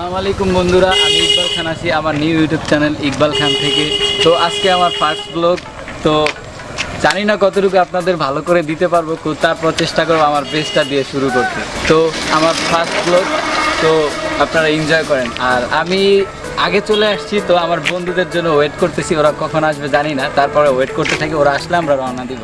আসসালামু আলাইকুম বন্ধুরা, আমি ইকবাল খান আছি আমার new YouTube channel Iqbal Khan থেকে। তো আজকে আমার ফার্স্ট ব্লগ তো জানি না কতটুকু আপনাদের ভালো করে দিতে পারব তারপর চেষ্টা করব আমার বেস্টটা দিয়ে শুরু করতে। তো আমার ফার্স্ট ব্লগ তো আপনারা এনজয় করেন। আর আমি আগে চলে আসছি, তো আমার বন্ধুদের জন্য ওয়েট করতেছি, ওরা কখন আসবে জানি না, তারপরে ওয়েট করতে থাকি, ওরা আসলে আমরা রওনা দিব।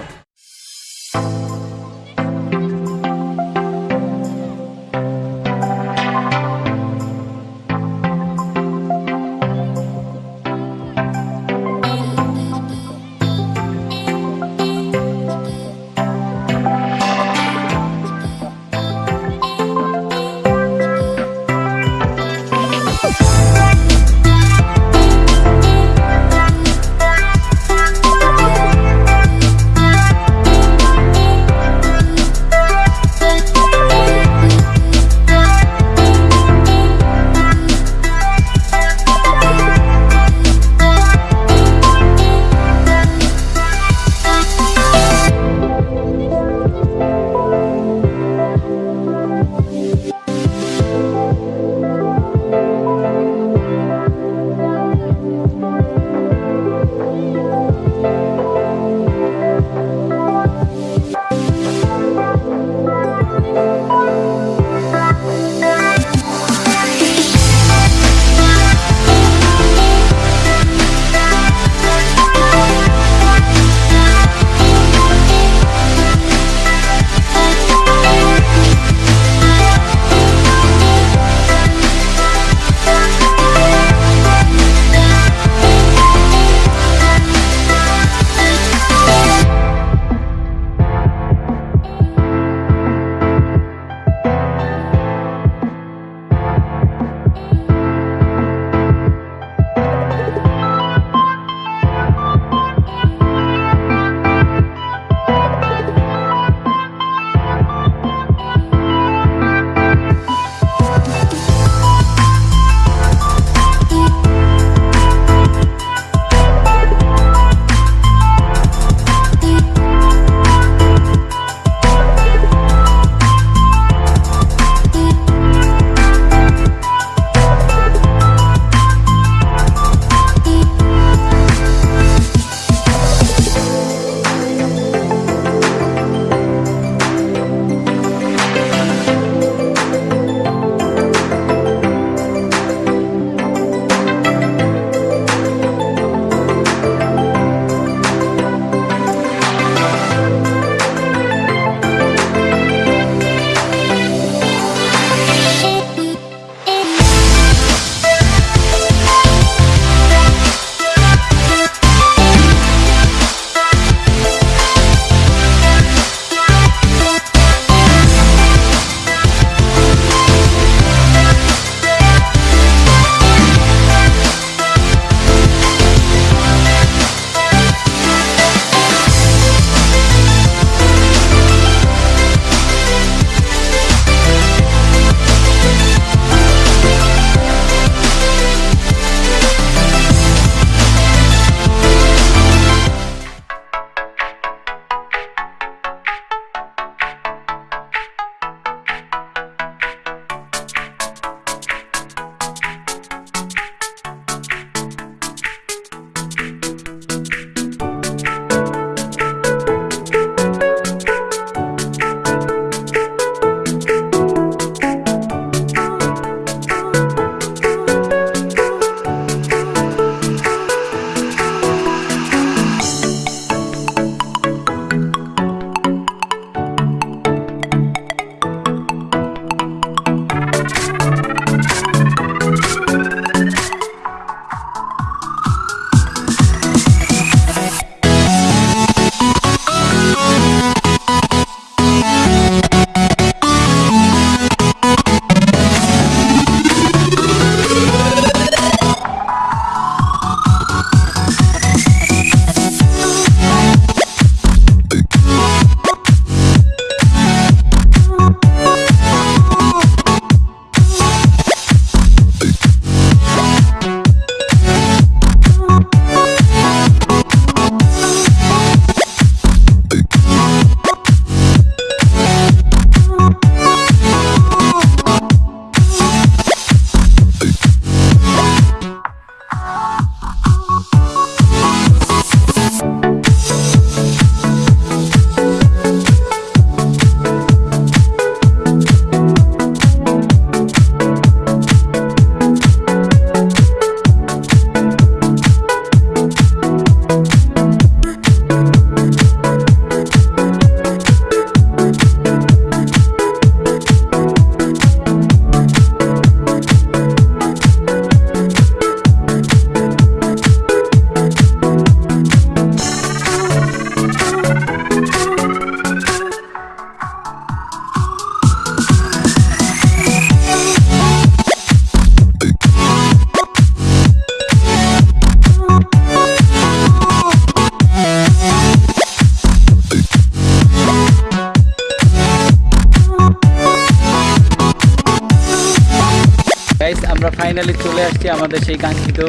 ফাইনালি চলে আসছি আমাদের সেই কাঙ্ক্ষিত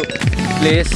প্লেস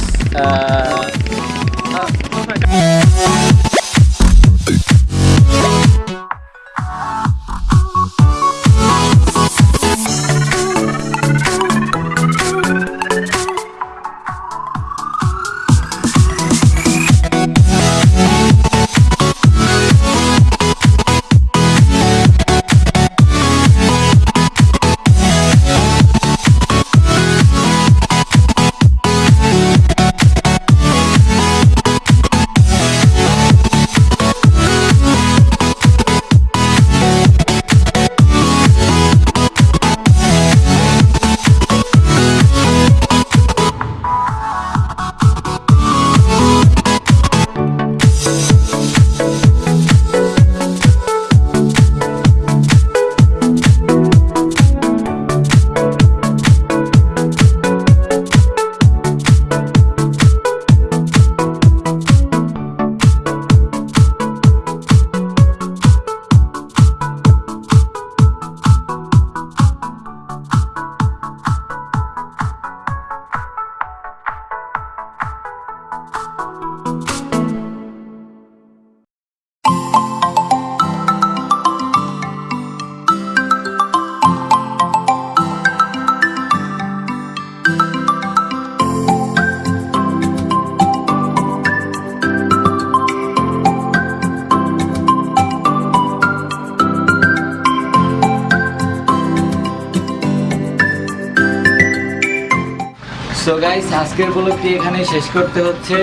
গাইস আজকের ব্লগটি এখানে শেষ করতে হচ্ছে।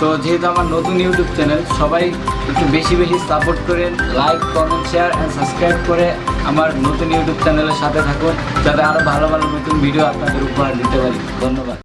তো যেহেতু আমার নতুন ইউটিউব চ্যানেল সবাই একটু বেশি বেশি সাপোর্ট করেন like comment share and subscribe করে আমার নতুন ইউটিউব চ্যানেলের সাথে থাকুন, যাতে আরও ভালো ভালো নতুন ভিডিও আপনাদের উপহার দিতে পারি। ধন্যবাদ।